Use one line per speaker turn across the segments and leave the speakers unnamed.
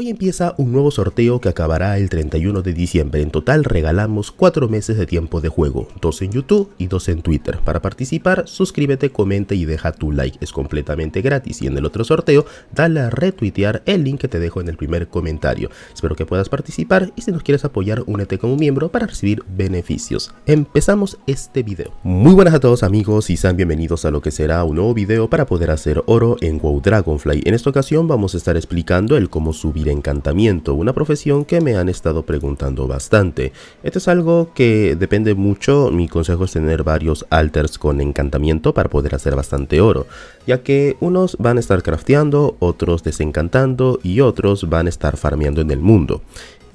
Hoy empieza un nuevo sorteo que acabará el 31 de diciembre. En total regalamos 4 meses de tiempo de juego, 2 en YouTube y 2 en Twitter. Para participar, suscríbete, comenta y deja tu like. Es completamente gratis y en el otro sorteo, dale a retuitear el link que te dejo en el primer comentario. Espero que puedas participar y si nos quieres apoyar, únete como miembro para recibir beneficios. Empezamos este video. Muy buenas a todos amigos y sean bienvenidos a lo que será un nuevo video para poder hacer oro en WoW Dragonfly. En esta ocasión vamos a estar explicando el cómo subir encantamiento, una profesión que me han estado preguntando bastante. Esto es algo que depende mucho, mi consejo es tener varios alters con encantamiento para poder hacer bastante oro, ya que unos van a estar crafteando, otros desencantando y otros van a estar farmeando en el mundo.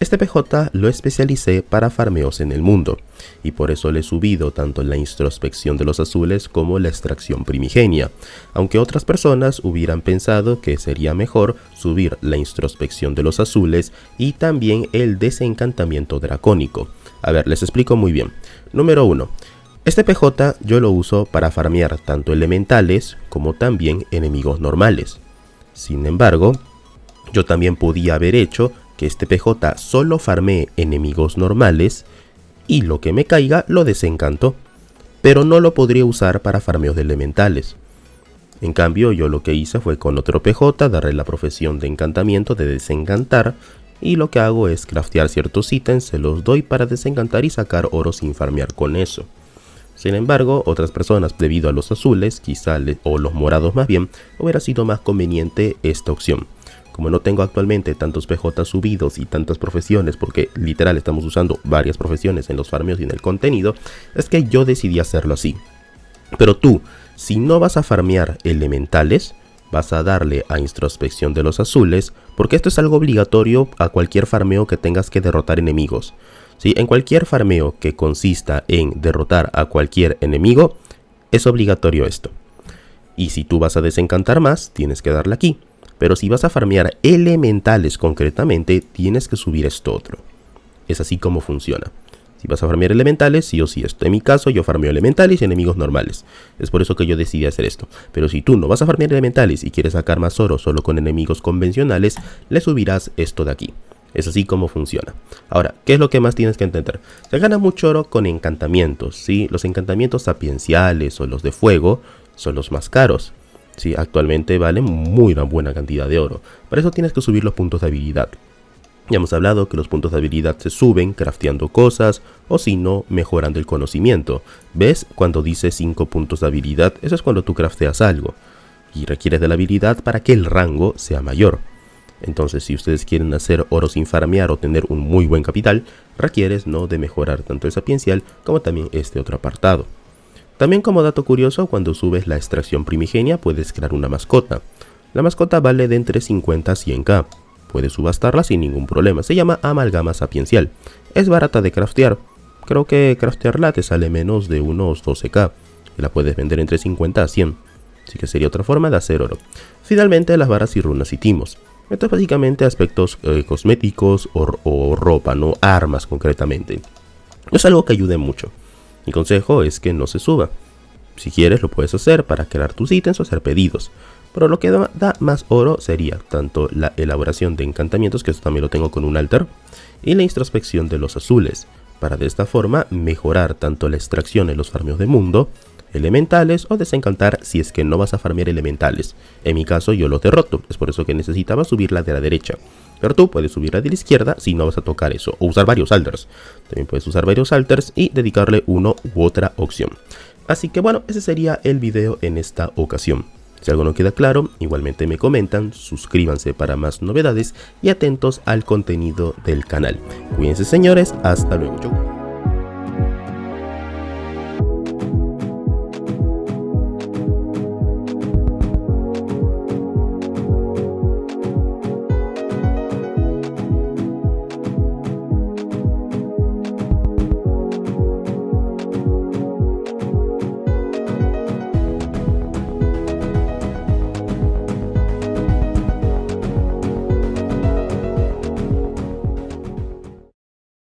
Este PJ lo especialicé para farmeos en el mundo, y por eso le he subido tanto la introspección de los azules como la extracción primigenia, aunque otras personas hubieran pensado que sería mejor subir la introspección de los azules y también el desencantamiento dracónico. A ver, les explico muy bien. Número 1. Este PJ yo lo uso para farmear tanto elementales como también enemigos normales. Sin embargo, yo también podía haber hecho que este PJ solo farmee enemigos normales y lo que me caiga lo desencanto, pero no lo podría usar para farmeos de elementales. En cambio yo lo que hice fue con otro PJ darle la profesión de encantamiento de desencantar y lo que hago es craftear ciertos ítems, se los doy para desencantar y sacar oro sin farmear con eso. Sin embargo, otras personas debido a los azules, quizá o los morados más bien, hubiera sido más conveniente esta opción. Como no tengo actualmente tantos PJ subidos y tantas profesiones, porque literal estamos usando varias profesiones en los farmeos y en el contenido, es que yo decidí hacerlo así. Pero tú, si no vas a farmear elementales, vas a darle a introspección de los azules, porque esto es algo obligatorio a cualquier farmeo que tengas que derrotar enemigos. ¿Sí? En cualquier farmeo que consista en derrotar a cualquier enemigo, es obligatorio esto. Y si tú vas a desencantar más, tienes que darle aquí. Pero si vas a farmear elementales concretamente, tienes que subir esto otro. Es así como funciona. Si vas a farmear elementales, sí o sí esto. En mi caso, yo farmeo elementales y enemigos normales. Es por eso que yo decidí hacer esto. Pero si tú no vas a farmear elementales y quieres sacar más oro solo con enemigos convencionales, le subirás esto de aquí. Es así como funciona. Ahora, ¿qué es lo que más tienes que entender? Se gana mucho oro con encantamientos, ¿sí? Los encantamientos sapienciales o los de fuego son los más caros. Sí, actualmente valen muy buena cantidad de oro. Para eso tienes que subir los puntos de habilidad. Ya hemos hablado que los puntos de habilidad se suben crafteando cosas o si no, mejorando el conocimiento. ¿Ves? Cuando dice 5 puntos de habilidad, eso es cuando tú crafteas algo. Y requieres de la habilidad para que el rango sea mayor. Entonces, si ustedes quieren hacer oro sin farmear o tener un muy buen capital, requieres no de mejorar tanto el sapiencial como también este otro apartado. También como dato curioso, cuando subes la extracción primigenia puedes crear una mascota. La mascota vale de entre 50 a 100k. Puedes subastarla sin ningún problema. Se llama amalgama sapiencial. Es barata de craftear. Creo que craftearla te sale menos de unos 12k. Y la puedes vender entre 50 a 100. Así que sería otra forma de hacer oro. Finalmente las varas y runas y timos. Esto es básicamente aspectos eh, cosméticos o, o ropa, no armas concretamente. Es algo que ayude mucho. Mi consejo es que no se suba. Si quieres lo puedes hacer para crear tus ítems o hacer pedidos. Pero lo que da, más oro sería tanto la elaboración de encantamientos, que esto también lo tengo con un altar, y la introspección de los azules, para de esta forma mejorar tanto la extracción en los farmeos de mundo, elementales o desencantar si es que no vas a farmear elementales. En mi caso yo lo derroto, es por eso que necesitaba subir la de la derecha. Pero tú puedes subir de la izquierda si no vas a tocar eso, o usar varios alters. También puedes usar varios alters y dedicarle uno u otra opción. Así que bueno, ese sería el video en esta ocasión. Si algo no queda claro, igualmente me comentan, suscríbanse para más novedades y atentos al contenido del canal. Cuídense señores, hasta luego.